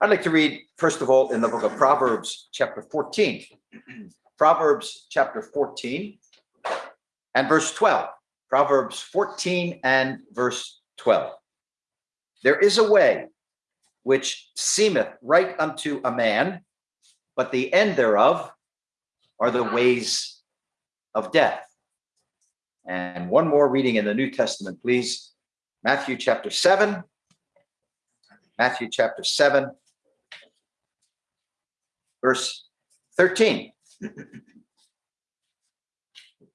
I'd like to read, first of all, in the book of Proverbs, chapter 14. Proverbs, chapter 14, and verse 12. Proverbs 14 and verse 12. There is a way which seemeth right unto a man, but the end thereof are the ways of death. And one more reading in the New Testament, please. Matthew chapter 7. Matthew chapter 7, verse 13.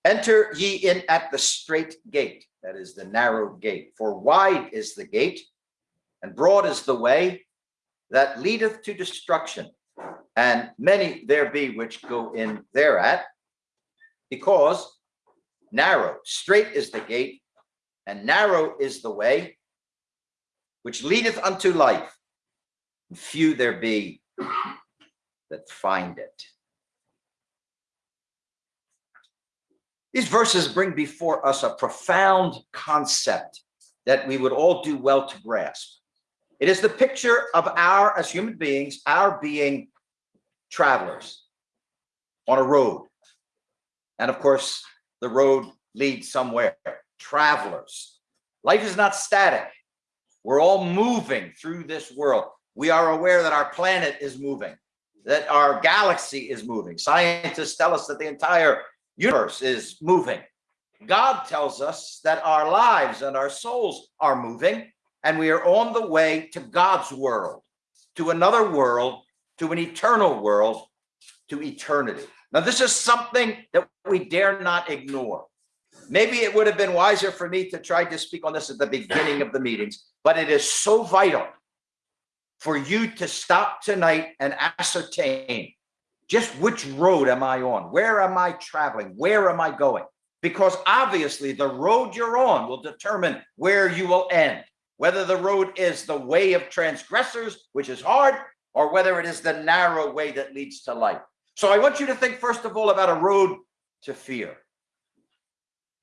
Enter ye in at the straight gate, that is the narrow gate. For wide is the gate, and broad is the way that leadeth to destruction, and many there be which go in thereat, because narrow, straight is the gate, and narrow is the way which leadeth unto life. And few there be that find it. These verses bring before us a profound concept that we would all do well to grasp. It is the picture of our, as human beings, our being travelers on a road. And of course, the road leads somewhere, travelers. Life is not static. We're all moving through this world. We are aware that our planet is moving, that our galaxy is moving. Scientists tell us that the entire universe is moving. God tells us that our lives and our souls are moving, and we are on the way to God's world, to another world, to an eternal world, to eternity. Now, this is something that we dare not ignore. Maybe it would have been wiser for me to try to speak on this at the beginning of the meetings, but it is so vital for you to stop tonight and ascertain just which road am I on? Where am I traveling? Where am I going? Because obviously the road you're on will determine where you will end, whether the road is the way of transgressors, which is hard, or whether it is the narrow way that leads to life. So I want you to think first of all about a road to fear,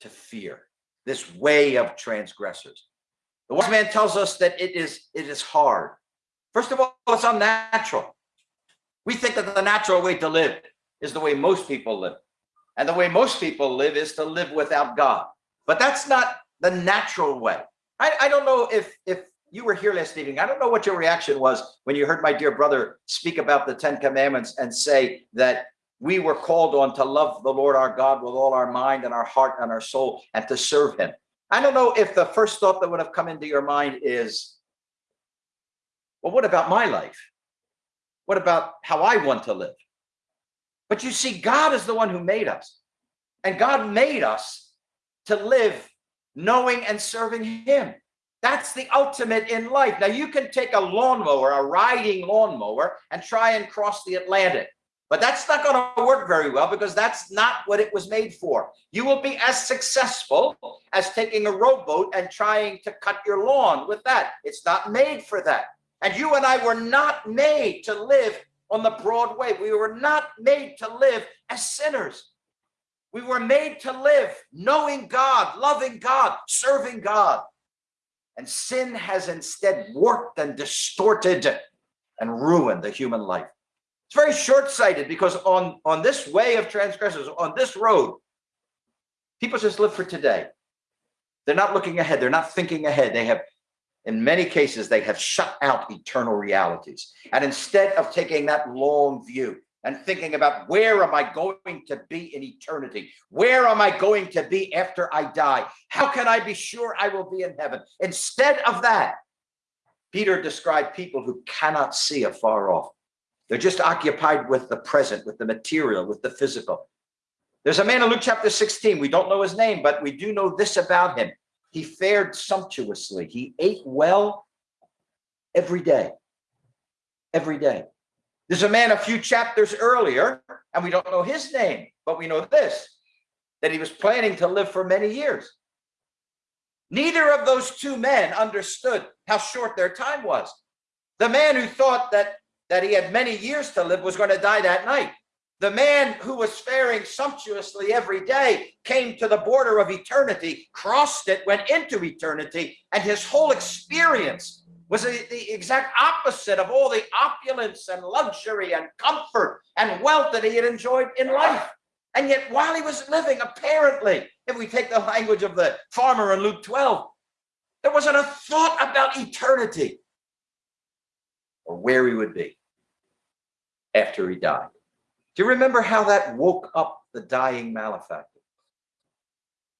to fear, this way of transgressors. The wise man tells us that it is, it is hard. First of all, it's unnatural. We think that the natural way to live is the way most people live. And the way most people live is to live without God. But that's not the natural way. I, I don't know if, if you were here last evening. I don't know what your reaction was when you heard my dear brother speak about the Ten Commandments and say that we were called on to love the Lord our God with all our mind and our heart and our soul and to serve him. I don't know if the first thought that would have come into your mind is, well, what about my life? What about how I want to live? But you see, God is the one who made us. And God made us to live knowing and serving him. That's the ultimate in life. Now you can take a lawnmower, a riding lawnmower, and try and cross the Atlantic. But that's not going to work very well because that's not what it was made for. You will be as successful as taking a rowboat and trying to cut your lawn with that. It's not made for that. And you and I were not made to live on the broad way. We were not made to live as sinners. We were made to live knowing God, loving God, serving God. And sin has instead warped and distorted and ruined the human life. It's very short-sighted because on, on this way of transgressors, on this road, people just live for today. They're not looking ahead. They're not thinking ahead. They have in many cases, they have shut out eternal realities. And instead of taking that long view and thinking about where am I going to be in eternity? Where am I going to be after I die? How can I be sure I will be in heaven? Instead of that, Peter described people who cannot see afar off. They're just occupied with the present, with the material, with the physical. There's a man in Luke chapter 16. We don't know his name, but we do know this about him. He fared sumptuously. He ate well every day, every day. There's a man a few chapters earlier, and we don't know his name, but we know this, that he was planning to live for many years. Neither of those two men understood how short their time was. The man who thought that, that he had many years to live was going to die that night. The man who was faring sumptuously every day came to the border of eternity, crossed it, went into eternity, and his whole experience was the, exact opposite of all the opulence and luxury and comfort and wealth that he had enjoyed in life. And yet, while he was living, apparently, if we take the language of the farmer in Luke 12, there wasn't a thought about eternity or where he would be after he died. Do you remember how that woke up the dying malefactor?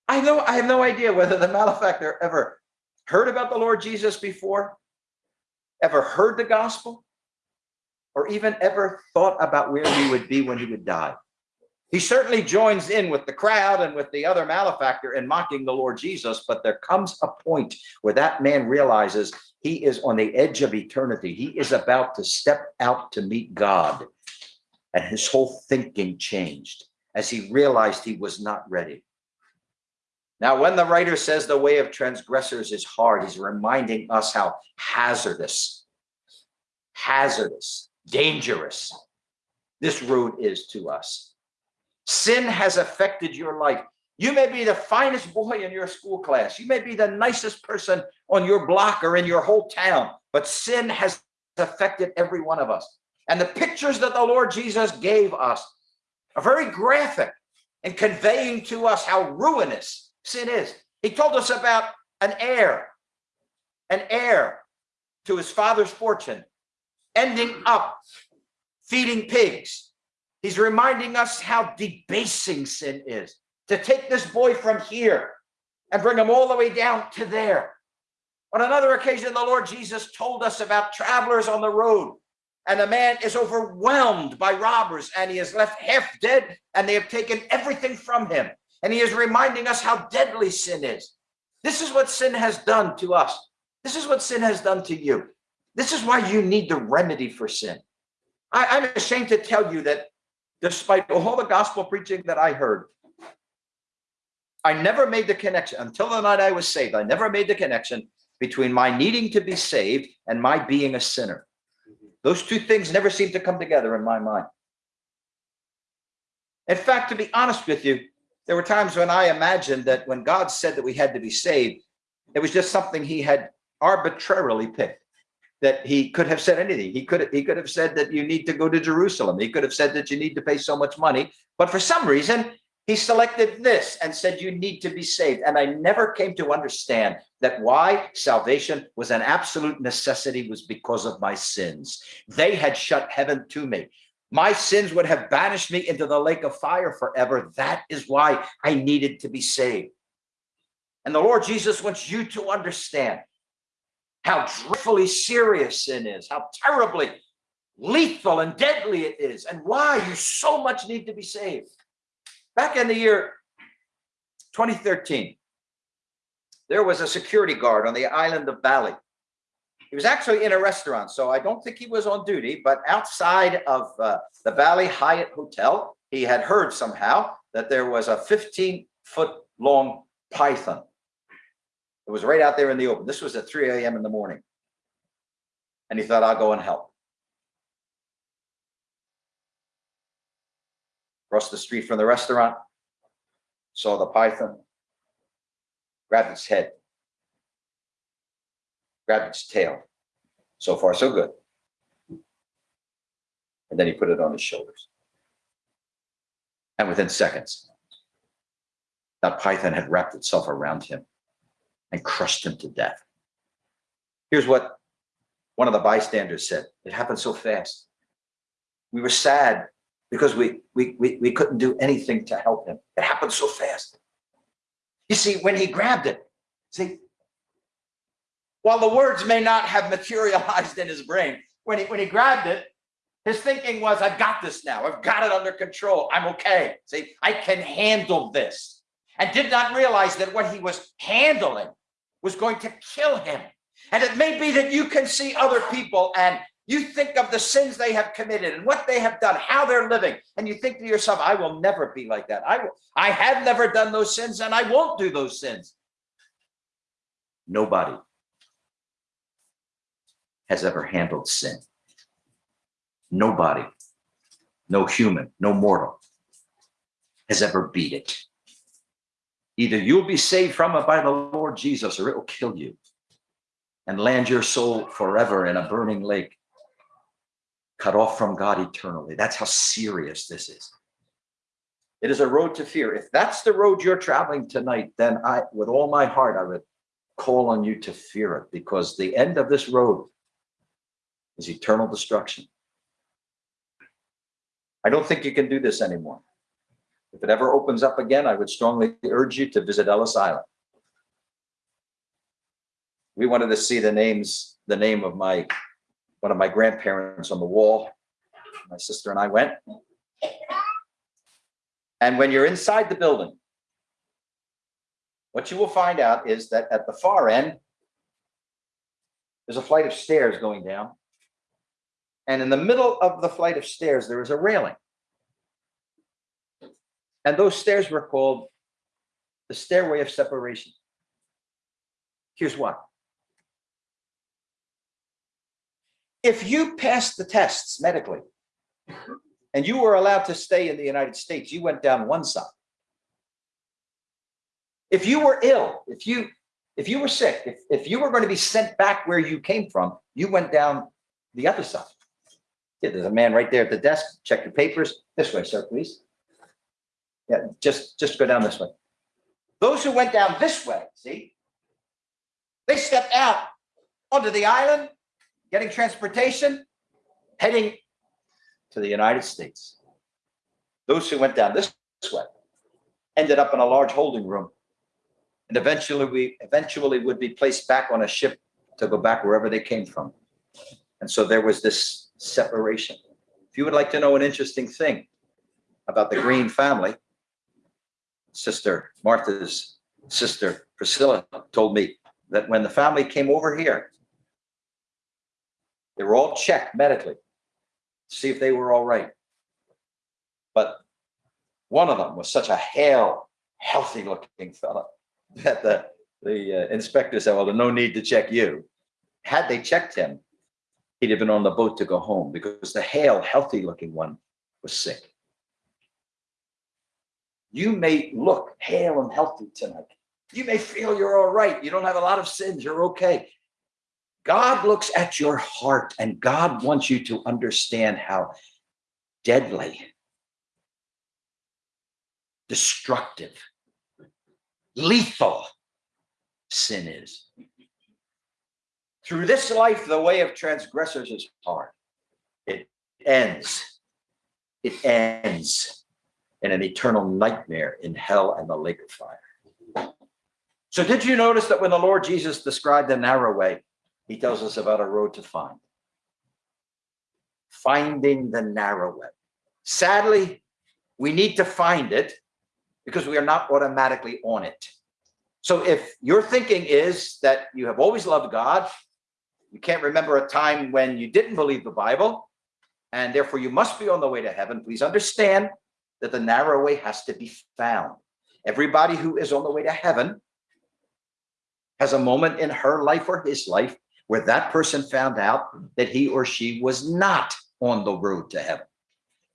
I know I have no idea whether the malefactor ever heard about the Lord Jesus before, ever heard the gospel, or even ever thought about where he would be when he would die. He certainly joins in with the crowd and with the other malefactor in mocking the Lord Jesus, but there comes a point where that man realizes he is on the edge of eternity. He is about to step out to meet God. And his whole thinking changed as he realized he was not ready. Now, when the writer says the way of transgressors is hard, he's reminding us how hazardous, hazardous, dangerous this road is to us. Sin has affected your life. You may be the finest boy in your school class. You may be the nicest person on your block or in your whole town, but sin has affected every one of us. And the pictures that the Lord Jesus gave us are very graphic in conveying to us how ruinous sin is. He told us about an heir, an heir to his father's fortune, ending up feeding pigs. He's reminding us how debasing sin is to take this boy from here and bring him all the way down to there. On another occasion, the Lord Jesus told us about travelers on the road and a man is overwhelmed by robbers and he is left half dead and they have taken everything from him. And he is reminding us how deadly sin is. This is what sin has done to us. This is what sin has done to you. This is why you need the remedy for sin. I, am ashamed to tell you that despite all the gospel preaching that I heard, I never made the connection until the night I was saved. I never made the connection between my needing to be saved and my being a sinner. Those two things never seem to come together in my mind. In fact, to be honest with you, there were times when I imagined that when God said that we had to be saved, it was just something he had arbitrarily picked. That he could have said anything. He could he could have said that you need to go to Jerusalem. He could have said that you need to pay so much money. But for some reason, he selected this and said, you need to be saved. And I never came to understand that why salvation was an absolute necessity was because of my sins. They had shut heaven to me. My sins would have banished me into the lake of fire forever. That is why I needed to be saved. And the Lord Jesus wants you to understand how dreadfully serious sin is, how terribly lethal and deadly it is, and why you so much need to be saved. Back in the year 2013, there was a security guard on the island of Bali. He was actually in a restaurant, so I don't think he was on duty, but outside of uh, the Bali Hyatt Hotel, he had heard somehow that there was a 15 foot long python. It was right out there in the open. This was at 3 a.m. in the morning. And he thought, I'll go and help. Across the street from the restaurant, saw the python, grabbed its head, grabbed its tail. So far, so good. And then he put it on his shoulders. And within seconds, that python had wrapped itself around him and crushed him to death. Here's what one of the bystanders said. It happened so fast. We were sad because we, we, we, we couldn't do anything to help him. It happened so fast. You see, when he grabbed it, see, while the words may not have materialized in his brain, when he, when he grabbed it, his thinking was, I've got this now. I've got it under control. I'm okay. See, I can handle this. And did not realize that what he was handling was going to kill him. And it may be that you can see other people and you think of the sins they have committed and what they have done, how they're living, and you think to yourself, I will never be like that. I will, I have never done those sins and I won't do those sins. Nobody has ever handled sin. Nobody, no human, no mortal has ever beat it. Either you'll be saved from it by the Lord Jesus or it will kill you. and land your soul forever in a burning lake, cut off from God eternally. That's how serious this is. It is a road to fear. If that's the road you're traveling tonight, then I, with all my heart, I would call on you to fear it because the end of this road is eternal destruction. I don't think you can do this anymore. If it ever opens up again, I would strongly urge you to visit Ellis Island. We wanted to see the names, the name of my, one of my grandparents on the wall. My sister and I went. And when you're inside the building, what you will find out is that at the far end, there's a flight of stairs going down. And in the middle of the flight of stairs, there is a railing. And those stairs were called the stairway of separation. Here's why. If you passed the tests medically and you were allowed to stay in the United States, you went down one side. If you were ill, if you if you were sick, if, if you were going to be sent back where you came from, you went down the other side. Yeah, there's a man right there at the desk. Check your papers. This way, sir, please. Yeah, just just go down this way. Those who went down this way, see, they stepped out onto the island, getting transportation, heading to the United States. Those who went down this way ended up in a large holding room and eventually we eventually would be placed back on a ship to go back wherever they came from. And so there was this separation. If you would like to know an interesting thing about the Green family, Sister Martha's sister Priscilla told me that when the family came over here, they were all checked medically to see if they were all right. But one of them was such a hale, healthy looking fella that the, the uh, inspector said, well, there's no need to check you. Had they checked him, he'd have been on the boat to go home because the hale, healthy looking one was sick. You may look hale and healthy tonight. You may feel you're all right. You don't have a lot of sins. You're okay. God looks at your heart and God wants you to understand how deadly, destructive, lethal sin is. Through this life, the way of transgressors is hard. It ends. It ends in an eternal nightmare in hell and the lake of fire. So did you notice that when the Lord Jesus described the narrow way, he tells us about a road to find. Finding the narrow way. Sadly, we need to find it because we are not automatically on it. So if your thinking is that you have always loved God, you can't remember a time when you didn't believe the Bible, and therefore you must be on the way to heaven, please understand that the narrow way has to be found. Everybody who is on the way to heaven has a moment in her life or his life where that person found out that he or she was not on the road to heaven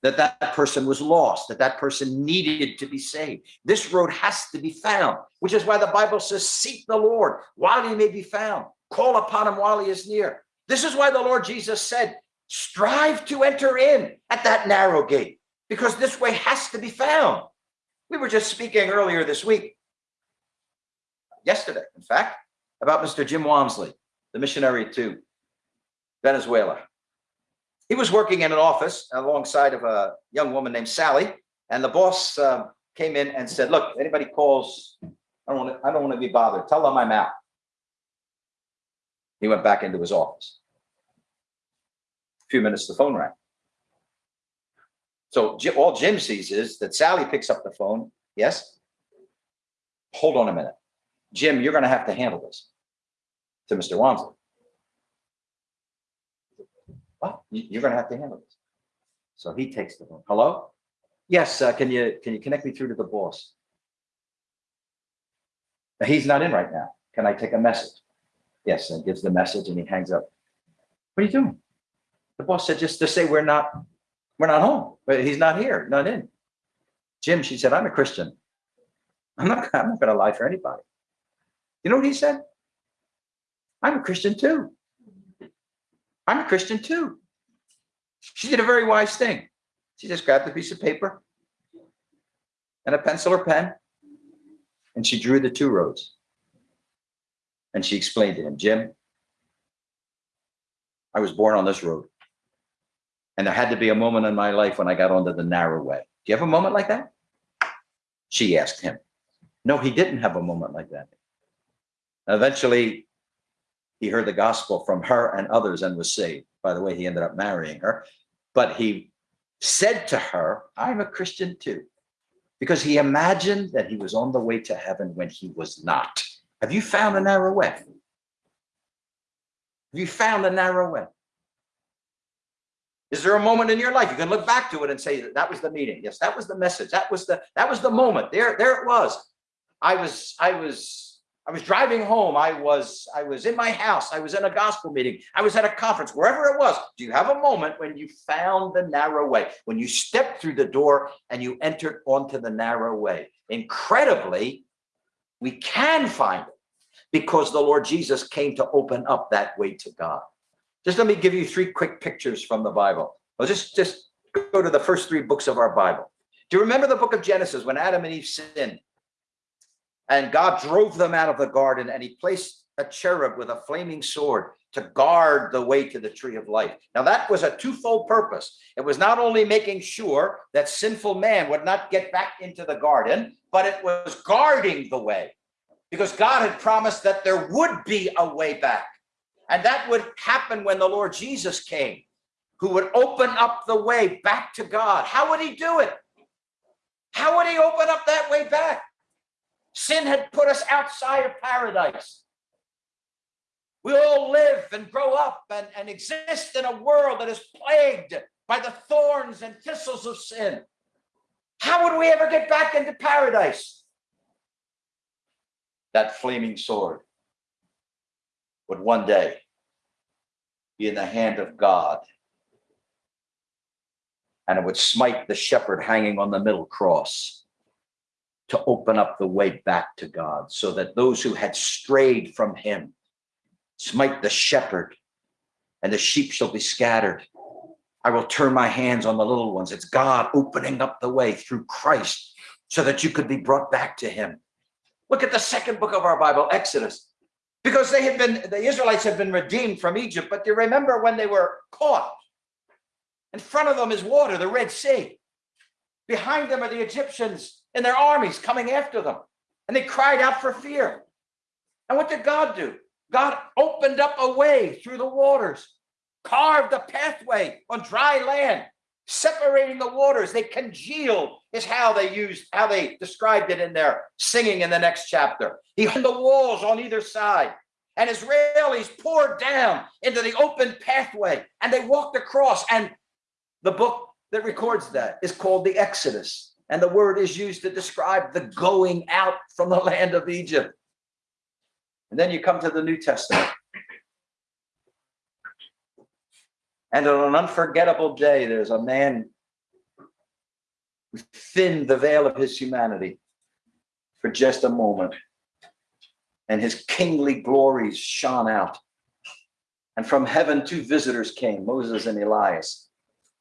that that person was lost, that that person needed to be saved. This road has to be found, which is why the Bible says, seek the Lord while he may be found. Call upon him while he is near. This is why the Lord Jesus said, strive to enter in at that narrow gate, because this way has to be found. We were just speaking earlier this week, yesterday, in fact, about Mr. Jim Walmsley, the missionary to Venezuela. He was working in an office alongside of a young woman named Sally, and the boss uh, came in and said, look, anybody calls, I don't want to, I don't want to be bothered. Tell them I'm out. He went back into his office. A few minutes, the phone rang. So all Jim sees is that Sally picks up the phone. Yes. Hold on a minute. Jim, you're going to have to handle this to Mr. Walmsley. Well, you're going to have to handle this. So he takes the phone. Hello? Yes, uh, can you can you connect me through to the boss? He's not in right now. Can I take a message? Yes, and gives the message and he hangs up. What are you doing? The boss said just to say we're not we're not home. But he's not here, not in. Jim, she said, I'm a Christian. I'm not I'm not gonna lie for anybody. You know what he said? I'm a Christian too. I'm a Christian too. She did a very wise thing. She just grabbed a piece of paper and a pencil or pen, and she drew the two roads. And she explained to him, Jim, I was born on this road. And there had to be a moment in my life when I got onto the narrow way. Do you have a moment like that? She asked him. No, he didn't have a moment like that. Eventually, he heard the gospel from her and others and was saved. By the way, he ended up marrying her. But he said to her, I'm a Christian too, because he imagined that he was on the way to heaven when he was not. Have you found a narrow way? Have you found a narrow way? Is there a moment in your life you can look back to it and say that was the meeting? Yes, that was the message. That was the that was the moment. There, there it was. I was, I was, I was driving home. I was, I was in my house. I was in a gospel meeting. I was at a conference, wherever it was. Do you have a moment when you found the narrow way, when you stepped through the door and you entered onto the narrow way? Incredibly, we can find it because the Lord Jesus came to open up that way to God. Just let me give you three quick pictures from the Bible. I'll just, just go to the first three books of our Bible. Do you remember the book of Genesis when Adam and Eve sinned? And God drove them out of the garden and he placed a cherub with a flaming sword to guard the way to the tree of life. Now that was a twofold purpose. It was not only making sure that sinful man would not get back into the garden, but it was guarding the way because God had promised that there would be a way back. And that would happen when the Lord Jesus came, who would open up the way back to God. How would he do it? How would he open up that way back? Sin had put us outside of paradise. We all live and grow up and, and exist in a world that is plagued by the thorns and thistles of sin. How would we ever get back into paradise? That flaming sword would one day be in the hand of God. And it would smite the shepherd hanging on the middle cross to open up the way back to God so that those who had strayed from him smite the shepherd and the sheep shall be scattered. I will turn my hands on the little ones. It's God opening up the way through Christ so that you could be brought back to him. Look at the second book of our Bible, Exodus because they had been, the Israelites had been redeemed from Egypt, but you remember when they were caught. In front of them is water, the Red Sea. Behind them are the Egyptians and their armies coming after them. And they cried out for fear. And what did God do? God opened up a way through the waters, carved a pathway on dry land, separating the waters. They congealed is how they used, how they described it in their singing in the next chapter. He hung the walls on either side and Israelis poured down into the open pathway and they walked across and the book that records that is called the Exodus. And the word is used to describe the going out from the land of Egypt. And then you come to the New Testament. And on an unforgettable day, there's a man who thinned the veil of his humanity for just a moment. And his kingly glories shone out. And from heaven, two visitors came, Moses and Elias.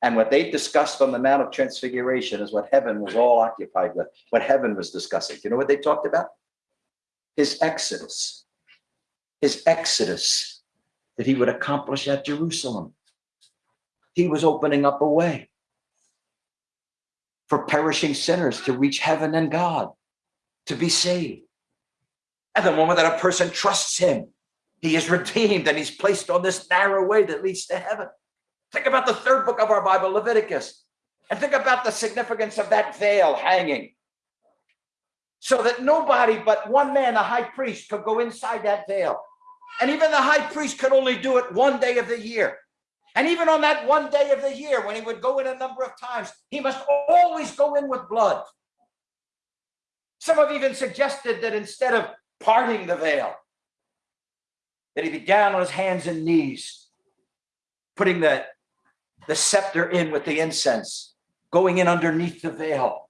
And what they discussed on the Mount of Transfiguration is what heaven was all occupied with, what heaven was discussing. You know what they talked about? His exodus. His exodus that he would accomplish at Jerusalem he was opening up a way for perishing sinners to reach heaven and God, to be saved. And the moment that a person trusts him, he is redeemed and he's placed on this narrow way that leads to heaven. Think about the third book of our Bible, Leviticus, and think about the significance of that veil hanging so that nobody but one man, the high priest, could go inside that veil. And even the high priest could only do it one day of the year. And even on that one day of the year, when he would go in a number of times, he must always go in with blood. Some have even suggested that instead of parting the veil, that he be down on his hands and knees, putting the, the scepter in with the incense, going in underneath the veil,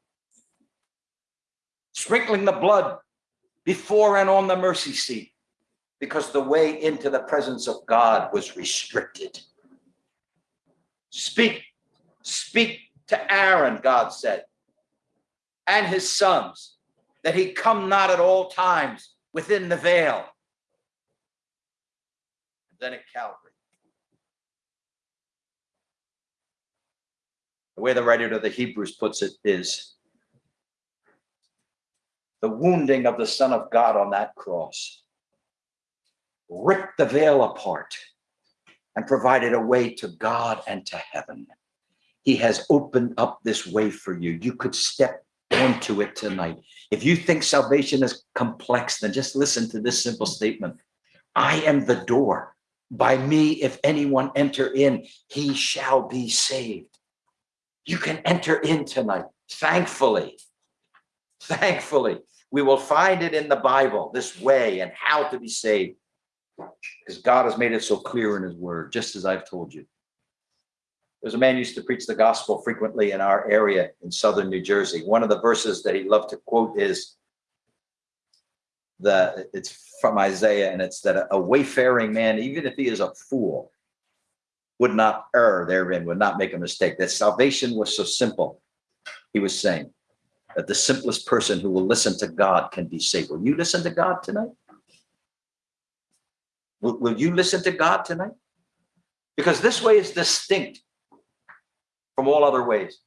sprinkling the blood before and on the mercy seat, because the way into the presence of God was restricted. Speak, speak to Aaron, God said, and his sons, that he come not at all times within the veil. And Then at Calvary. The way the writer of the Hebrews puts it is the wounding of the Son of God on that cross ripped the veil apart and provided a way to God and to heaven. He has opened up this way for you. You could step onto it tonight. If you think salvation is complex, then just listen to this simple statement. I am the door. By me, if anyone enter in, he shall be saved. You can enter in tonight, thankfully. Thankfully, we will find it in the Bible, this way and how to be saved. Because God has made it so clear in his word, just as I've told you. There's a man used to preach the gospel frequently in our area in southern New Jersey. One of the verses that he loved to quote is the it's from Isaiah, and it's that a wayfaring man, even if he is a fool, would not err therein, would not make a mistake. That salvation was so simple, he was saying, that the simplest person who will listen to God can be saved. Will you listen to God tonight? Will, will you listen to God tonight? Because this way is distinct from all other ways.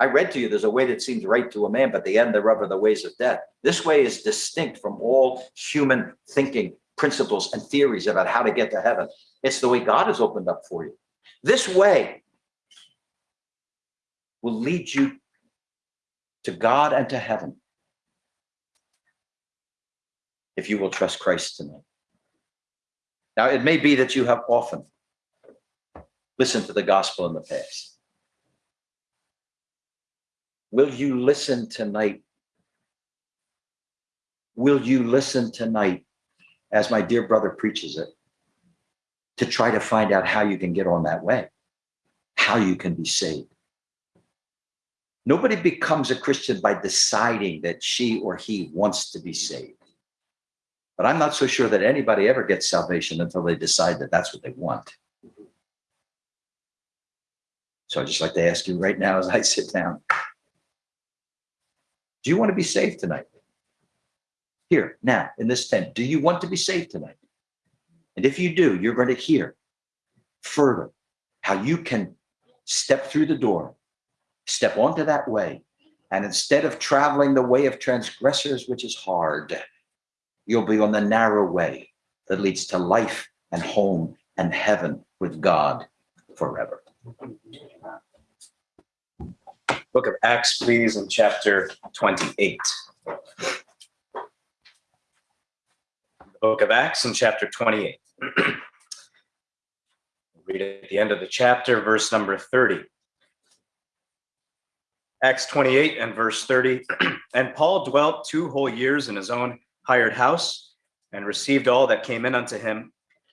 I read to you, there's a way that seems right to a man, but the end thereof are the ways of death. This way is distinct from all human thinking principles and theories about how to get to heaven. It's the way God has opened up for you. This way will lead you to God and to heaven if you will trust Christ tonight. Now, it may be that you have often listened to the gospel in the past. Will you listen tonight? Will you listen tonight as my dear brother preaches it to try to find out how you can get on that way, how you can be saved? Nobody becomes a Christian by deciding that she or he wants to be saved. But I'm not so sure that anybody ever gets salvation until they decide that that's what they want. So I'd just like to ask you right now as I sit down, do you want to be saved tonight? Here, now, in this tent, do you want to be saved tonight? And if you do, you're going to hear further how you can step through the door, step onto that way, and instead of traveling the way of transgressors, which is hard, you'll be on the narrow way that leads to life and home and heaven with God forever. Book of Acts, please, in chapter 28. Book of Acts in chapter 28. Read at the end of the chapter, verse number 30. Acts 28 and verse 30. and Paul dwelt two whole years in his own hired house and received all that came in unto him,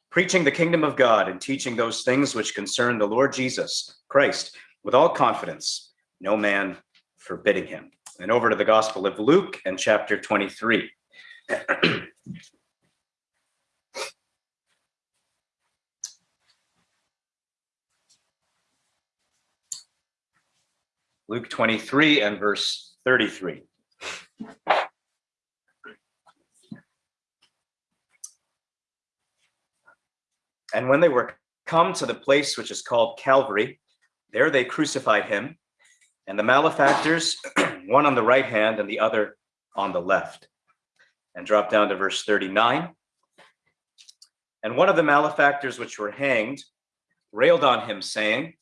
preaching the kingdom of God and teaching those things which concern the Lord Jesus Christ with all confidence, no man forbidding him. And over to the Gospel of Luke and chapter 23. Luke 23 and verse 33. And when they were come to the place which is called Calvary, there they crucified him, and the malefactors, one on the right hand and the other on the left. And drop down to verse 39. And one of the malefactors which were hanged railed on him, saying,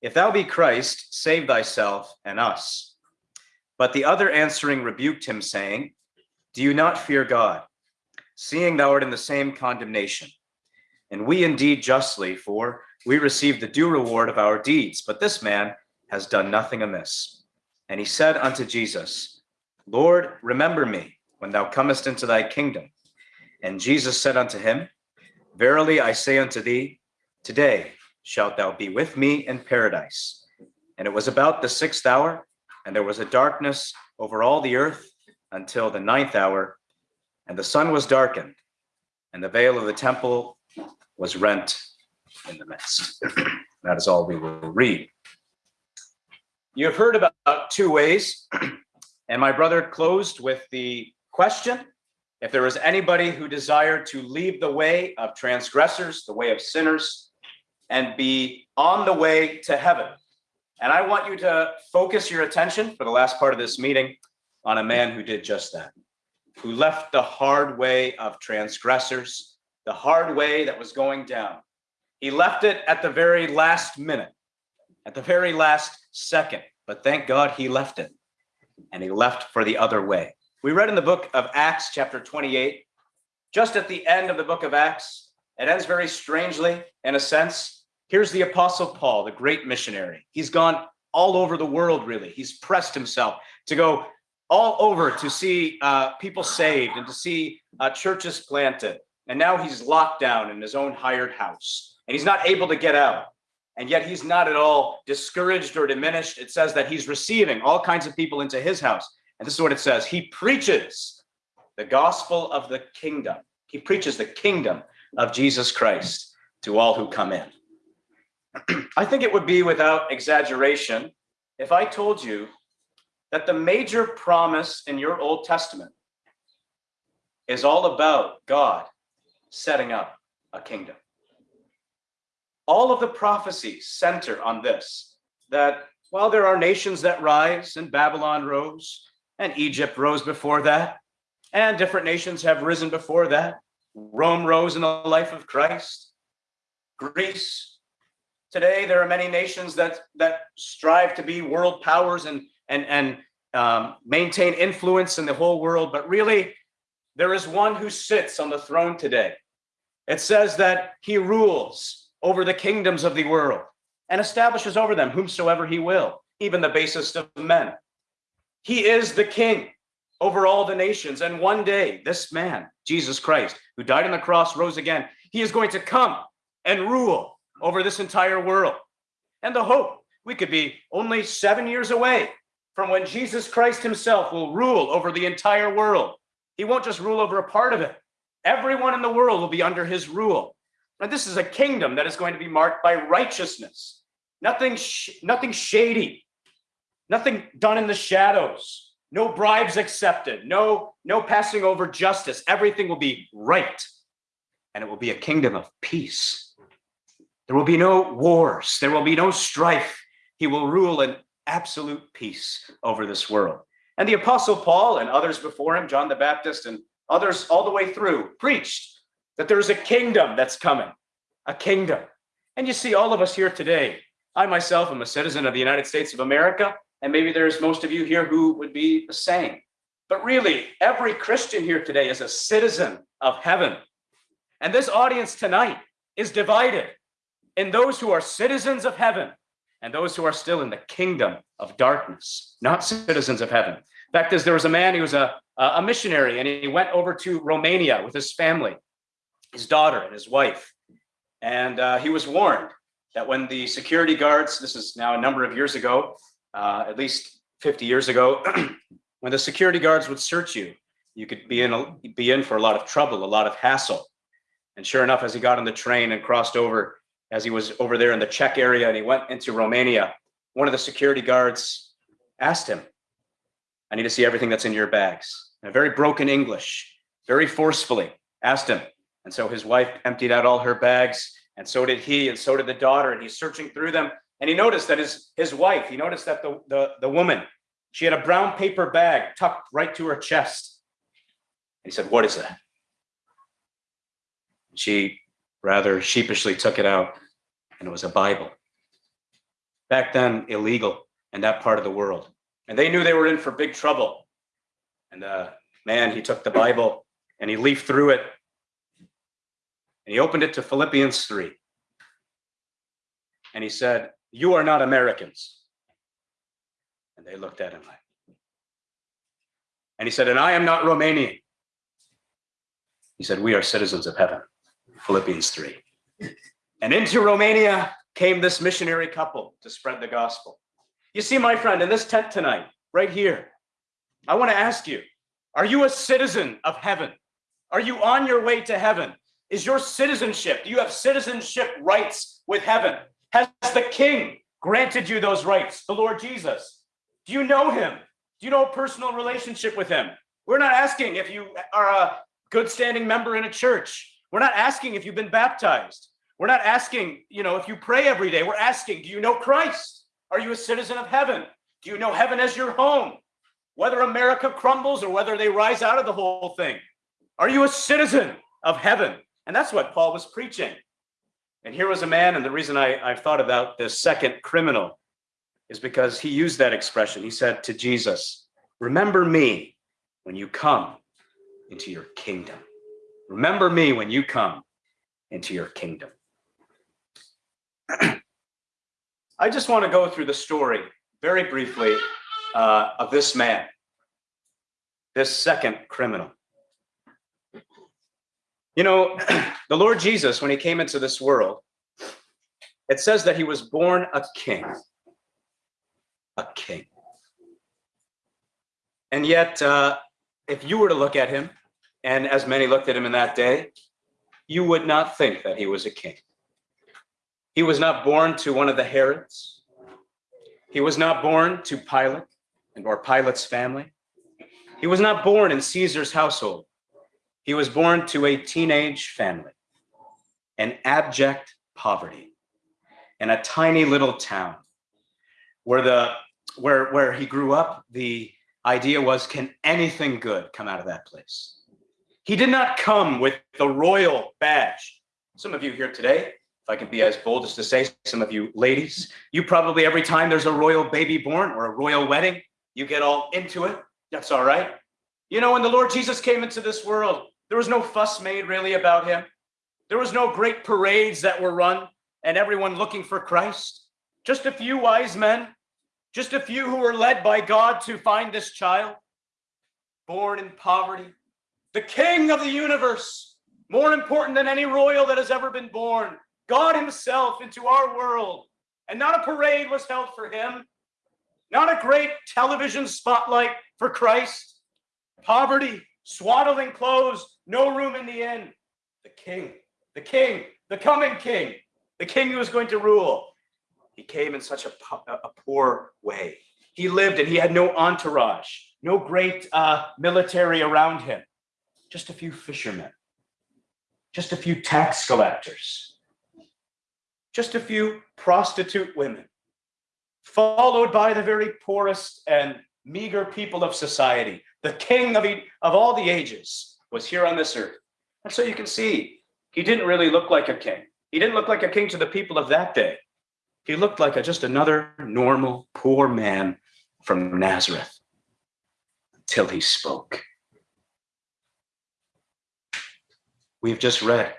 If thou be Christ, save thyself and us. But the other answering rebuked him, saying, Do you not fear God, seeing thou art in the same condemnation? And we indeed justly, for we receive the due reward of our deeds. But this man has done nothing amiss. And he said unto Jesus, Lord, remember me when thou comest into thy kingdom. And Jesus said unto him, Verily I say unto thee, today shalt thou be with me in paradise. And it was about the sixth hour, and there was a darkness over all the earth until the ninth hour, and the sun was darkened, and the veil of the temple was rent in the midst. That is all we will read. You have heard about two ways, and my brother closed with the question if there was anybody who desired to leave the way of transgressors, the way of sinners, and be on the way to heaven. And I want you to focus your attention for the last part of this meeting on a man who did just that, who left the hard way of transgressors, the hard way that was going down. He left it at the very last minute, at the very last second, but thank God he left it and he left for the other way. We read in the book of Acts, chapter 28, just at the end of the book of Acts, it ends very strangely in a sense. Here's the apostle Paul, the great missionary. He's gone all over the world, really. He's pressed himself to go all over to see uh, people saved and to see uh, churches planted. And now he's locked down in his own hired house and he's not able to get out. And yet he's not at all discouraged or diminished. It says that he's receiving all kinds of people into his house. And this is what it says. He preaches the gospel of the kingdom. He preaches the kingdom of Jesus Christ to all who come in. I think it would be without exaggeration if I told you that the major promise in your Old Testament is all about God setting up a kingdom all of the prophecies center on this, that while there are nations that rise and Babylon rose and Egypt rose before that, and different nations have risen before that, Rome rose in the life of Christ, Greece. Today, there are many nations that, that strive to be world powers and, and, and um, maintain influence in the whole world, but really, there is one who sits on the throne today. It says that he rules over the kingdoms of the world and establishes over them whomsoever he will, even the basest of men. He is the king over all the nations. And one day, this man, Jesus Christ, who died on the cross, rose again, he is going to come and rule over this entire world. And the hope, we could be only seven years away from when Jesus Christ himself will rule over the entire world. He won't just rule over a part of it. Everyone in the world will be under his rule. And this is a kingdom that is going to be marked by righteousness, nothing, sh nothing shady, nothing done in the shadows, no bribes accepted, no, no passing over justice. Everything will be right. And it will be a kingdom of peace. There will be no wars. There will be no strife. He will rule in absolute peace over this world. And the apostle Paul and others before him, John the Baptist and others all the way through preached that there's a kingdom that's coming, a kingdom. And you see all of us here today. I myself am a citizen of the United States of America, and maybe there's most of you here who would be the same. But really, every Christian here today is a citizen of heaven. And this audience tonight is divided in those who are citizens of heaven and those who are still in the kingdom of darkness, not citizens of heaven. Fact is, there was a man, who was a, a missionary, and he went over to Romania with his family his daughter and his wife. And uh, he was warned that when the security guards, this is now a number of years ago, uh, at least 50 years ago, when the security guards would search you, you could be in, a, be in for a lot of trouble, a lot of hassle. And sure enough, as he got on the train and crossed over, as he was over there in the Czech area and he went into Romania, one of the security guards asked him, I need to see everything that's in your bags. In a very broken English, very forcefully asked him, and so his wife emptied out all her bags, and so did he, and so did the daughter. And he's searching through them. And he noticed that his, his wife, he noticed that the, the, the woman, she had a brown paper bag tucked right to her chest. He said, What is that? She rather sheepishly took it out, and it was a Bible. Back then, illegal in that part of the world. And they knew they were in for big trouble. And the man, he took the Bible and he leafed through it and he opened it to Philippians 3. And he said, You are not Americans. And they looked at him like, and he said, And I am not Romanian. He said, We are citizens of heaven. Philippians 3. And into Romania came this missionary couple to spread the gospel. You see, my friend, in this tent tonight, right here, I want to ask you, are you a citizen of heaven? Are you on your way to heaven? Is your citizenship, do you have citizenship rights with heaven? Has the king granted you those rights, the Lord Jesus? Do you know him? Do you know a personal relationship with him? We're not asking if you are a good standing member in a church. We're not asking if you've been baptized. We're not asking, you know, if you pray every day. We're asking, do you know Christ? Are you a citizen of heaven? Do you know heaven as your home? Whether America crumbles or whether they rise out of the whole thing, are you a citizen of heaven? And that's what Paul was preaching. And here was a man, and the reason I, I've thought about this second criminal is because he used that expression. He said to Jesus, Remember me when you come into your kingdom. Remember me when you come into your kingdom. I just want to go through the story very briefly uh, of this man, this second criminal. You know, the Lord Jesus, when he came into this world, it says that he was born a king. A king. And yet, uh, if you were to look at him, and as many looked at him in that day, you would not think that he was a king. He was not born to one of the Herods. He was not born to Pilate and or Pilate's family. He was not born in Caesar's household. He was born to a teenage family, an abject poverty, in a tiny little town where the where where he grew up. The idea was, can anything good come out of that place? He did not come with the royal badge. Some of you here today, if I can be as bold as to say, some of you ladies, you probably every time there's a royal baby born or a royal wedding, you get all into it. That's all right. You know, when the Lord Jesus came into this world, there was no fuss made really about him. There was no great parades that were run and everyone looking for Christ. Just a few wise men, just a few who were led by God to find this child, born in poverty, the king of the universe, more important than any royal that has ever been born, God himself into our world. And not a parade was held for him, not a great television spotlight for Christ. Poverty, swaddling clothes, no room in the inn. The king, the king, the coming king, the king who was going to rule. He came in such a, a poor way. He lived and he had no entourage, no great uh, military around him just a few fishermen, just a few tax collectors, just a few prostitute women, followed by the very poorest and meager people of society. The king of, of all the ages was here on this earth. And so you can see, he didn't really look like a king. He didn't look like a king to the people of that day. He looked like a, just another normal, poor man from Nazareth until he spoke. We've just read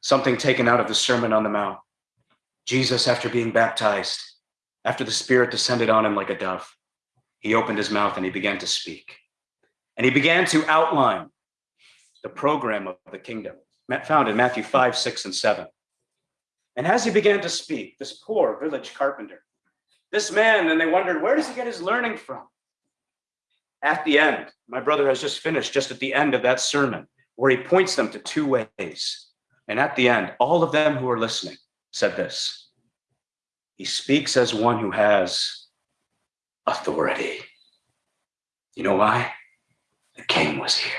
something taken out of the Sermon on the Mount. Jesus, after being baptized, after the Spirit descended on him like a dove, he opened his mouth and he began to speak. And he began to outline the program of the kingdom found in Matthew 5, 6, and 7. And as he began to speak, this poor village carpenter, this man, and they wondered, where does he get his learning from? At the end, my brother has just finished, just at the end of that sermon, where he points them to two ways. And at the end, all of them who are listening said this He speaks as one who has authority. You know why? The king was here.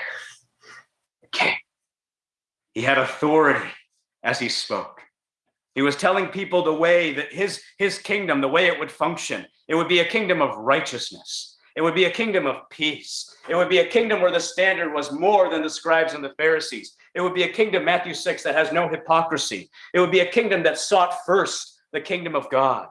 The king. He had authority as he spoke. He was telling people the way that his, his kingdom, the way it would function, it would be a kingdom of righteousness. It would be a kingdom of peace. It would be a kingdom where the standard was more than the scribes and the Pharisees. It would be a kingdom, Matthew 6, that has no hypocrisy. It would be a kingdom that sought first the kingdom of God.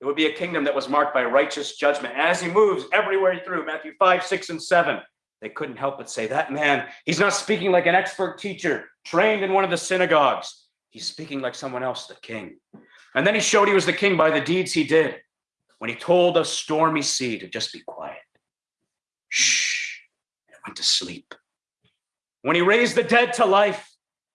It would be a kingdom that was marked by righteous judgment. As he moves everywhere through Matthew 5, 6, and 7, they couldn't help but say, that man, he's not speaking like an expert teacher trained in one of the synagogues. He's speaking like someone else, the king. And then he showed he was the king by the deeds he did when he told a stormy sea to just be quiet. Shh, and it went to sleep. When he raised the dead to life,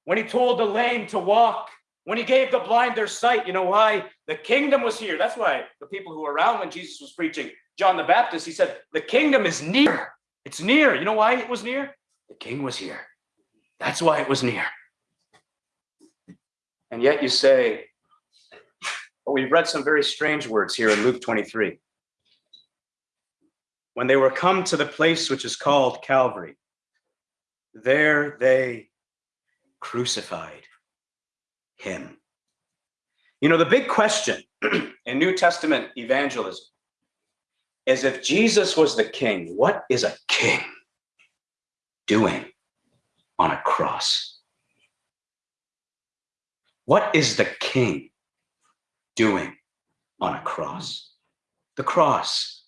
when he told the lame to walk, when he gave the blind their sight, you know why? The kingdom was here. That's why the people who were around when Jesus was preaching, John the Baptist, he said, the kingdom is near. It's near. You know why it was near? The king was here. That's why it was near. And yet you say, well, we've read some very strange words here in Luke 23. When they were come to the place which is called Calvary, there they crucified him. You know, the big question in New Testament evangelism is if Jesus was the king, what is a king doing on a cross? What is the king doing on a cross? The cross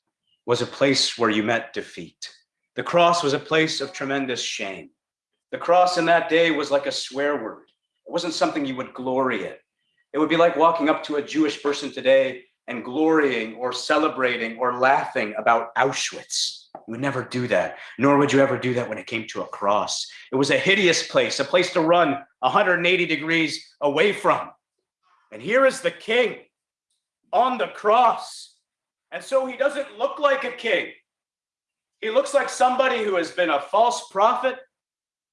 was a place where you met defeat. The cross was a place of tremendous shame. The cross in that day was like a swear word. It wasn't something you would glory in. It would be like walking up to a Jewish person today and glorying or celebrating or laughing about Auschwitz. You would never do that, nor would you ever do that when it came to a cross. It was a hideous place, a place to run 180 degrees away from. And here is the king on the cross. And so he doesn't look like a king. He looks like somebody who has been a false prophet,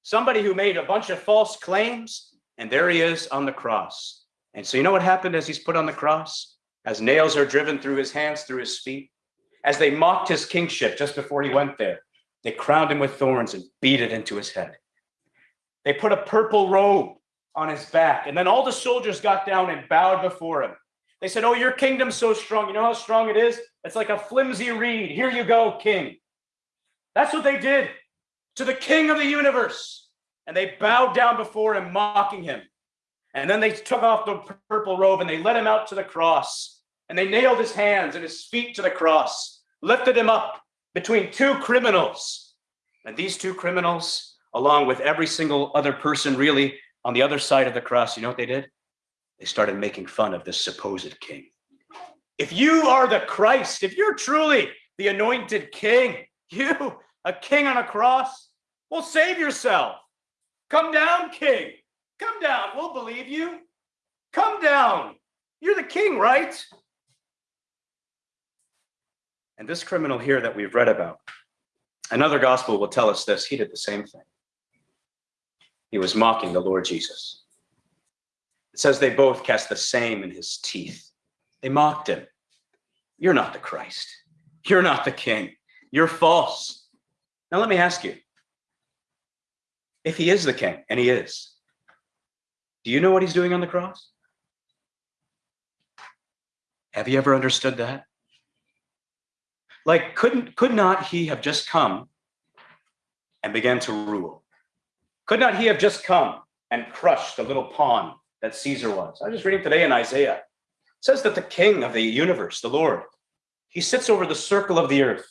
somebody who made a bunch of false claims, and there he is on the cross. And so you know what happened as he's put on the cross? As nails are driven through his hands, through his feet, as they mocked his kingship just before he went there, they crowned him with thorns and beat it into his head. They put a purple robe on his back, and then all the soldiers got down and bowed before him. They said, Oh, your kingdom's so strong. You know how strong it is? It's like a flimsy reed. Here you go, king. That's what they did to the king of the universe. And they bowed down before him, mocking him. And then they took off the purple robe and they led him out to the cross. And they nailed his hands and his feet to the cross, lifted him up between two criminals. And these two criminals, along with every single other person really on the other side of the cross, you know what they did? They started making fun of this supposed king. If you are the Christ, if you're truly the anointed king, you, a king on a cross, well, save yourself. Come down, king. Come down. We'll believe you. Come down. You're the king, right? And this criminal here that we've read about, another gospel will tell us this. He did the same thing. He was mocking the Lord Jesus. It says they both cast the same in his teeth. They mocked him. You're not the Christ. You're not the king. You're false. Now, let me ask you if he is the king, and he is, do you know what he's doing on the cross? Have you ever understood that? Like, couldn't could not he have just come and began to rule? Could not he have just come and crushed the little pawn that Caesar was? I was just reading today in Isaiah. It says that the king of the universe, the Lord, he sits over the circle of the earth,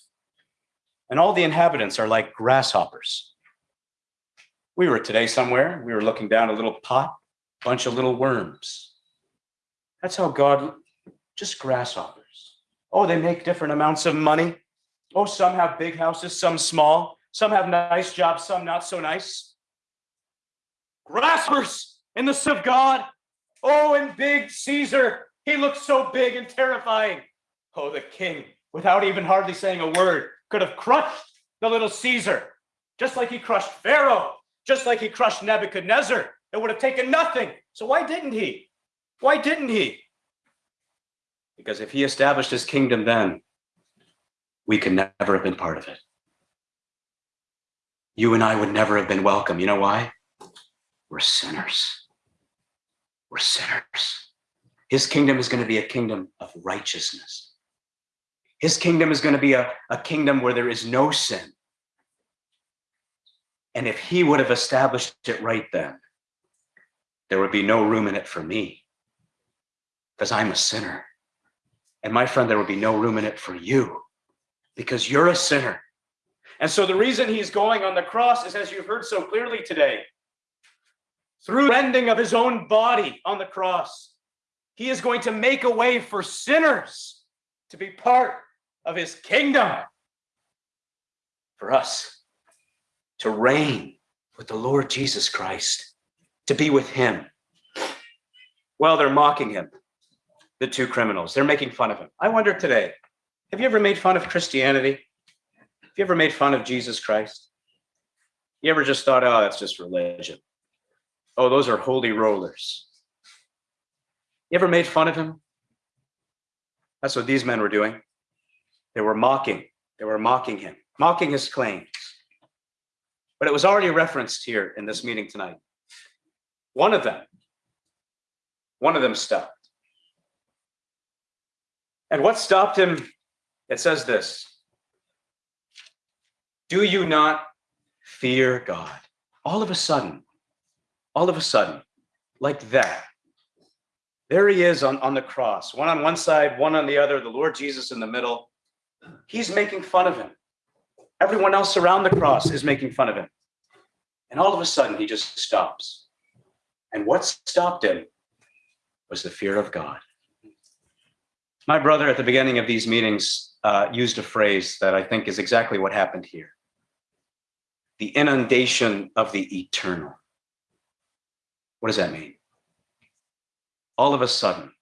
and all the inhabitants are like grasshoppers. We were today somewhere, we were looking down a little pot, bunch of little worms. That's how God, just grasshoppers. Oh, they make different amounts of money. Oh, some have big houses, some small. Some have nice jobs, some not so nice. Grasshoppers in the sight of God. Oh, and big Caesar. He looks so big and terrifying. Oh, the king, without even hardly saying a word, could have crushed the little Caesar, just like he crushed Pharaoh, just like he crushed Nebuchadnezzar. It would have taken nothing. So why didn't he? Why didn't he? Because if he established his kingdom then, we could never have been part of it. You and I would never have been welcome. You know why? We're sinners. We're sinners. His kingdom is going to be a kingdom of righteousness. His kingdom is going to be a, a kingdom where there is no sin. And if he would have established it right then, there would be no room in it for me because I'm a sinner. And my friend, there would be no room in it for you because you're a sinner. And so the reason he's going on the cross is, as you've heard so clearly today, through rending of his own body on the cross, he is going to make a way for sinners to be part of his kingdom. For us to reign with the Lord Jesus Christ, to be with him. Well, they're mocking him, the two criminals. They're making fun of him. I wonder today, have you ever made fun of Christianity? Have you ever made fun of Jesus Christ? You ever just thought, oh, that's just religion? Oh, those are holy rollers. You ever made fun of him? That's what these men were doing. They were mocking. They were mocking him, mocking his claims. But it was already referenced here in this meeting tonight. One of them, one of them stopped. And what stopped him? It says this Do you not fear God? All of a sudden, all of a sudden, like that, there he is on, on the cross, one on one side, one on the other, the Lord Jesus in the middle. He's making fun of him. Everyone else around the cross is making fun of him. And all of a sudden, he just stops. And what stopped him was the fear of God. My brother at the beginning of these meetings uh, used a phrase that I think is exactly what happened here the inundation of the eternal. What does that mean? All of a sudden,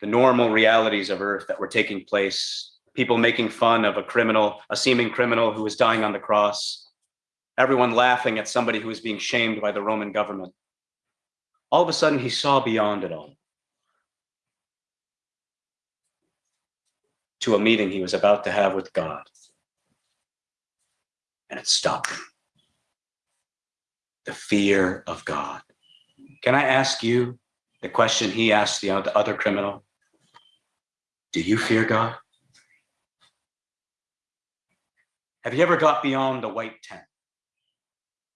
the normal realities of earth that were taking place, people making fun of a criminal, a seeming criminal who was dying on the cross, everyone laughing at somebody who was being shamed by the Roman government. All of a sudden, he saw beyond it all to a meeting he was about to have with God. And it stopped. The fear of God. Can I ask you the question he asked the other criminal? Do you fear God? Have you ever got beyond the white tent?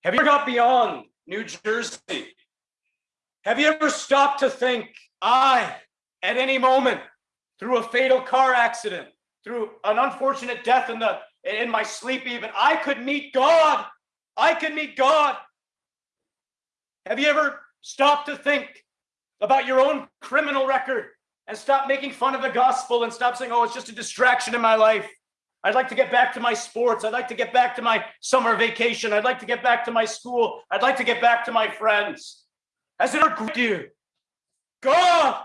Have you ever got beyond New Jersey? Have you ever stopped to think, I, at any moment, through a fatal car accident, through an unfortunate death in the in my sleep even, I could meet God. I could meet God. Have you ever stopped to think about your own criminal record and stop making fun of the gospel and stop saying, oh, it's just a distraction in my life? I'd like to get back to my sports. I'd like to get back to my summer vacation. I'd like to get back to my school. I'd like to get back to my friends. Has it ever you? God,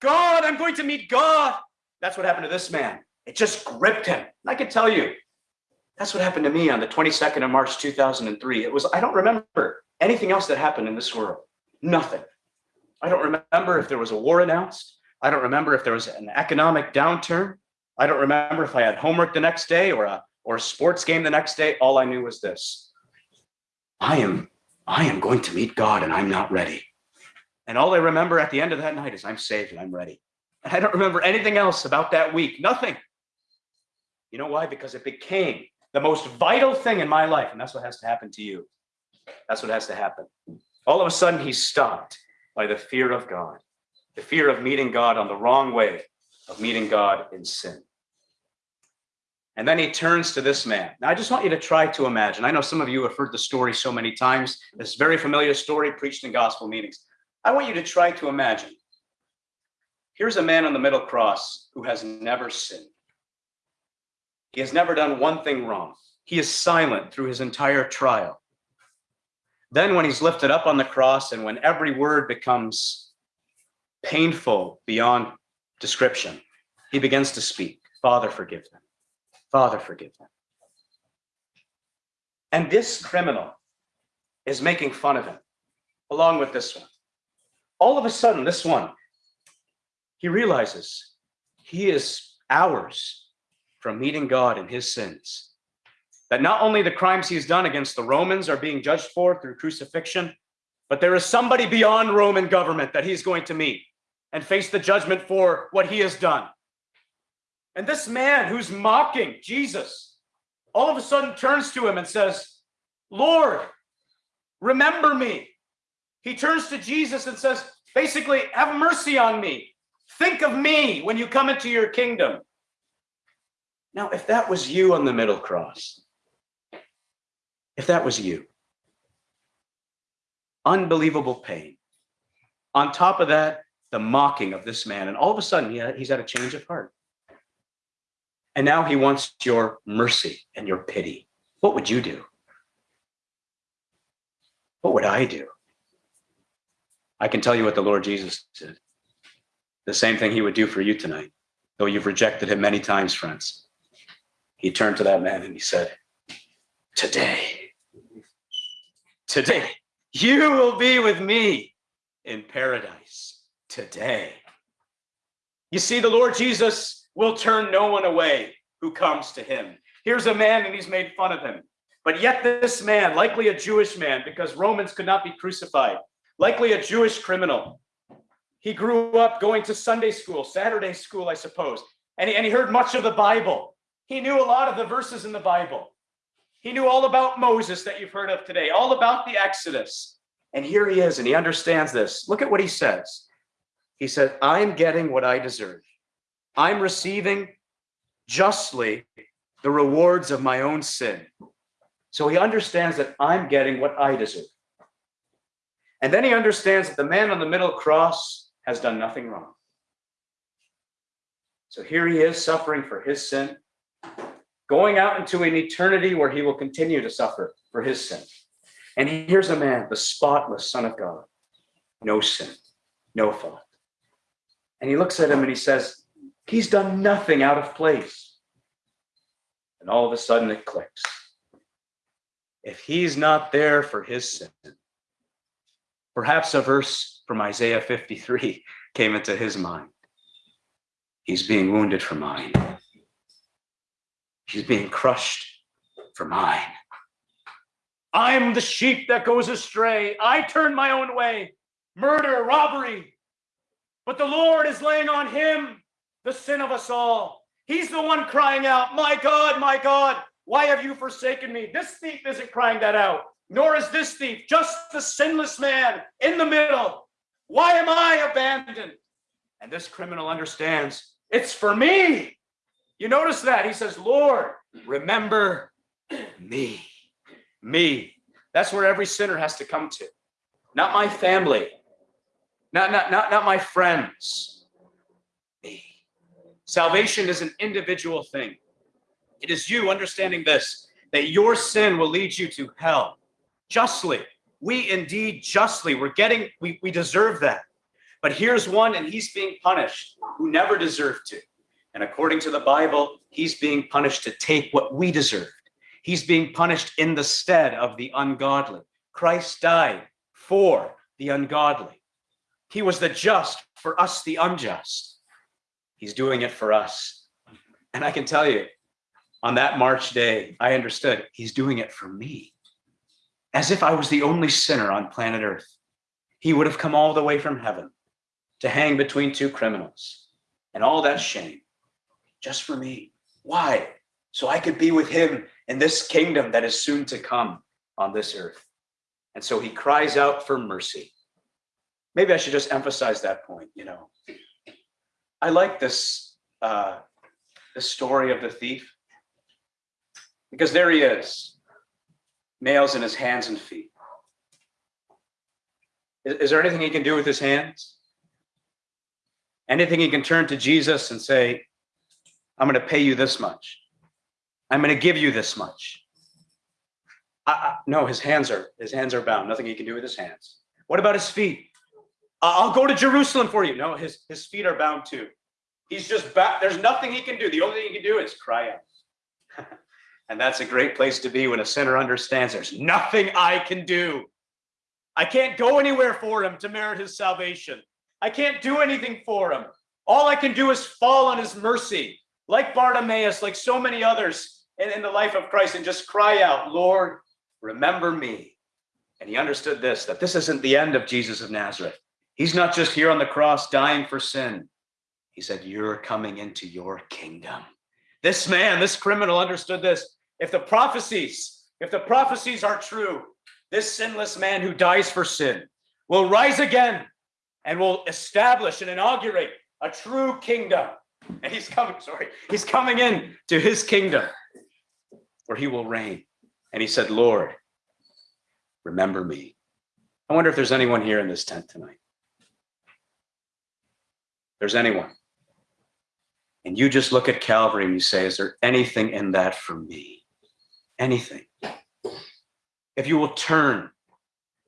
God, I'm going to meet God. That's what happened to this man. It just gripped him. And I can tell you, that's what happened to me on the 22nd of March, 2003. It was, I don't remember anything else that happened in this world. Nothing. I don't remember if there was a war announced. I don't remember if there was an economic downturn. I don't remember if I had homework the next day or a or a sports game the next day. All I knew was this. I am I am going to meet God and I'm not ready. And all I remember at the end of that night is I'm saved and I'm ready. And I don't remember anything else about that week. Nothing. You know why? Because it became the most vital thing in my life. And that's what has to happen to you. That's what has to happen. All of a sudden, he's stopped by the fear of God, the fear of meeting God on the wrong way, of meeting God in sin. And then he turns to this man. Now, I just want you to try to imagine. I know some of you have heard the story so many times, this very familiar story preached in gospel meetings. I want you to try to imagine. Here's a man on the middle cross who has never sinned. He has never done one thing wrong. He is silent through his entire trial. Then, when he's lifted up on the cross and when every word becomes painful beyond description, he begins to speak Father, forgive them. Father, forgive them. And this criminal is making fun of him, along with this one. All of a sudden, this one, he realizes he is hours from meeting God in his sins. That not only the crimes he's done against the Romans are being judged for through crucifixion, but there is somebody beyond Roman government that he's going to meet and face the judgment for what he has done. And this man who's mocking Jesus all of a sudden turns to him and says, Lord, remember me. He turns to Jesus and says, basically, have mercy on me. Think of me when you come into your kingdom. Now, if that was you on the middle cross, if that was you, unbelievable pain. On top of that, the mocking of this man. And all of a sudden, he he's had a change of heart. And now he wants your mercy and your pity. What would you do? What would I do? I can tell you what the Lord Jesus did. The same thing he would do for you tonight, though you've rejected him many times, friends. He turned to that man and he said, today, today, you will be with me in paradise today. You see, the Lord Jesus will turn no one away who comes to him. Here's a man and he's made fun of him. But yet, this man, likely a Jewish man, because Romans could not be crucified, likely a Jewish criminal, he grew up going to Sunday school, Saturday school, I suppose, and he, and he heard much of the Bible. He knew a lot of the verses in the Bible. He knew all about Moses that you've heard of today, all about the Exodus. And here he is, and he understands this. Look at what he says. He said, I'm getting what I deserve. I'm receiving justly the rewards of my own sin. So he understands that I'm getting what I deserve. And then he understands that the man on the middle cross has done nothing wrong. So here he is suffering for his sin, going out into an eternity where he will continue to suffer for his sin. And here's a man, the spotless Son of God, no sin, no fault. And he looks at him and he says, He's done nothing out of place. And all of a sudden it clicks. If he's not there for his sin, perhaps a verse from Isaiah 53 came into his mind. He's being wounded for mine. He's being crushed for mine. I'm the sheep that goes astray. I turn my own way, murder, robbery. But the Lord is laying on him the sin of us all. He's the one crying out, My God, my God, why have you forsaken me? This thief isn't crying that out, nor is this thief, just the sinless man in the middle. Why am I abandoned? And this criminal understands it's for me. You notice that? He says, Lord, remember me. Me. That's where every sinner has to come to. Not my family, not, not, not, not my friends. Me. Salvation is an individual thing. It is you understanding this, that your sin will lead you to hell justly. We indeed justly, we're getting, we, we deserve that. But here's one, and he's being punished who never deserved to. And according to the Bible, he's being punished to take what we deserved. He's being punished in the stead of the ungodly. Christ died for the ungodly. He was the just for us, the unjust. He's doing it for us. And I can tell you, on that March day, I understood he's doing it for me. As if I was the only sinner on planet Earth. He would have come all the way from heaven to hang between two criminals and all that shame just for me. Why? So I could be with him in this kingdom that is soon to come on this earth. And so he cries out for mercy. Maybe I should just emphasize that point, you know. I like this uh, the story of the thief because there he is, nails in his hands and feet. Is, is there anything he can do with his hands? Anything he can turn to Jesus and say, I'm going to pay you this much. I'm going to give you this much. I, I, no, his hands are his hands are bound. Nothing he can do with his hands. What about his feet? I'll go to Jerusalem for you. No, his his feet are bound too. He's just back. There's nothing he can do. The only thing he can do is cry out. and that's a great place to be when a sinner understands there's nothing I can do. I can't go anywhere for him to merit his salvation. I can't do anything for him. All I can do is fall on his mercy like Bartimaeus, like so many others in, in the life of Christ, and just cry out, Lord, remember me. And he understood this that this isn't the end of Jesus of Nazareth. He's not just here on the cross dying for sin. He said, You're coming into your kingdom. This man, this criminal understood this. If the prophecies, if the prophecies are true, this sinless man who dies for sin will rise again and will establish and inaugurate a true kingdom and he's coming, sorry, he's coming in to his kingdom where he will reign. And he said, Lord, remember me. I wonder if there's anyone here in this tent tonight. There's anyone. And you just look at Calvary and you say, Is there anything in that for me? Anything. If you will turn,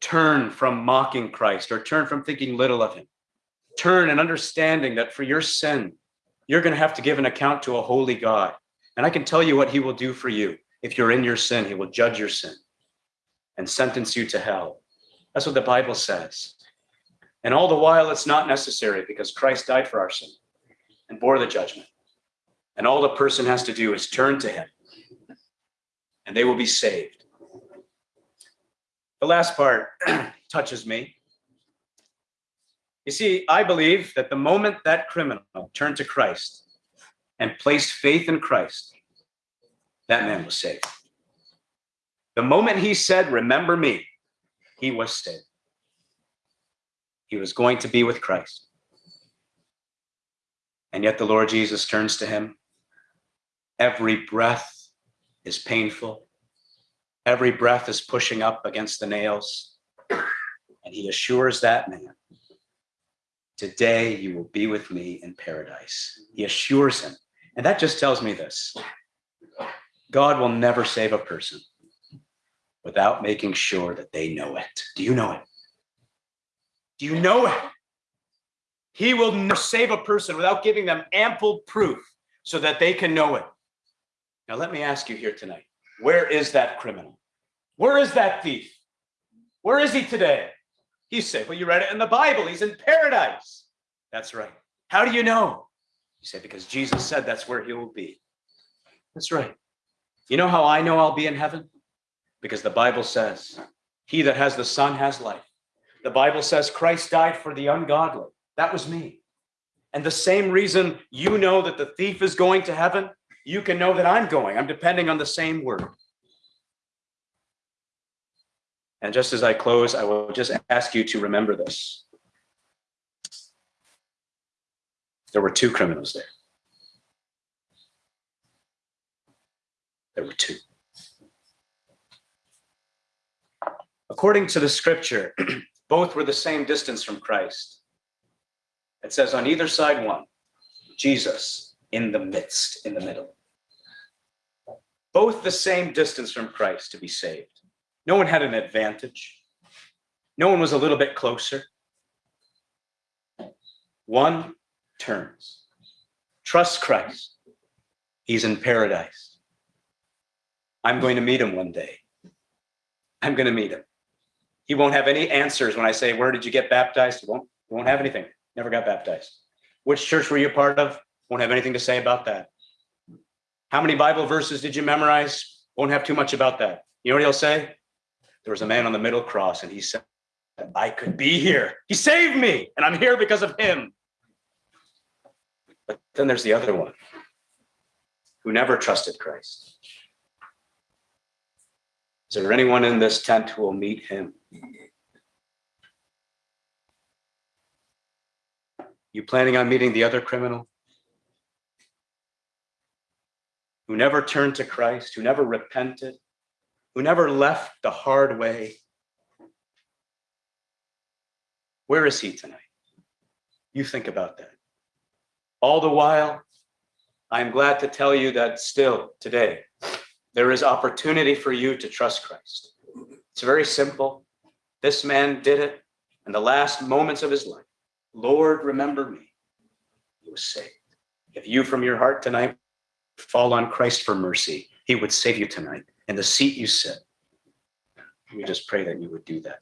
turn from mocking Christ or turn from thinking little of him, turn and understanding that for your sin, you're going to have to give an account to a holy God. And I can tell you what he will do for you. If you're in your sin, he will judge your sin and sentence you to hell. That's what the Bible says. And all the while, it's not necessary because Christ died for our sin and bore the judgment. And all the person has to do is turn to him and they will be saved. The last part touches me. You see, I believe that the moment that criminal turned to Christ and placed faith in Christ, that man was saved. The moment he said, Remember me, he was saved. He was going to be with Christ. And yet the Lord Jesus turns to him. Every breath is painful. Every breath is pushing up against the nails. And he assures that man, Today you will be with me in paradise. He mm-hmm. assures him. And that just tells me this God will never save a person without making sure that they know it. Do you know it? Do you know it? He will never save a person without giving them ample proof so that they can know it. Now, let me ask you here tonight where is that criminal? Where is that thief? Where is he today? He's safe. Well, you read it in the Bible. He's in paradise. That's right. How do you know? You say, because Jesus said that's where he will be. That's right. You know how I know I'll be in heaven? Because the Bible says, he that has the Son has life. The Bible says Christ died for the ungodly. That was me. And the same reason you know that the thief is going to heaven, you can know that I'm going. I'm depending on the same word. And just as I close, I will just ask you to remember this. There were two criminals there. There were two. According to the scripture, both were the same distance from Christ. It says on either side one, Jesus in the midst, in the middle. Both the same distance from Christ to be saved. No one had an advantage. No one was a little bit closer. One turns. Trust Christ. He's in paradise. I'm going to meet him one day. I'm going to meet him. He won't have any answers when I say, Where did you get baptized? He won't, he won't have anything. Never got baptized. Which church were you part of? Won't have anything to say about that. How many Bible verses did you memorize? Won't have too much about that. You know what he'll say? There was a man on the middle cross, and he said, I could be here. He saved me, and I'm here because of him. But then there's the other one who never trusted Christ. Is there anyone in this tent who will meet him? You planning on meeting the other criminal? Who never turned to Christ, who never repented, who never left the hard way? Where is he tonight? You think about that. All the while, I'm glad to tell you that still today, there is opportunity for you to trust Christ. It's very simple. This man did it in the last moments of his life. Lord, remember me. He was saved. If you from your heart tonight fall on Christ for mercy, he would save you tonight in the seat you sit. We just pray that you would do that.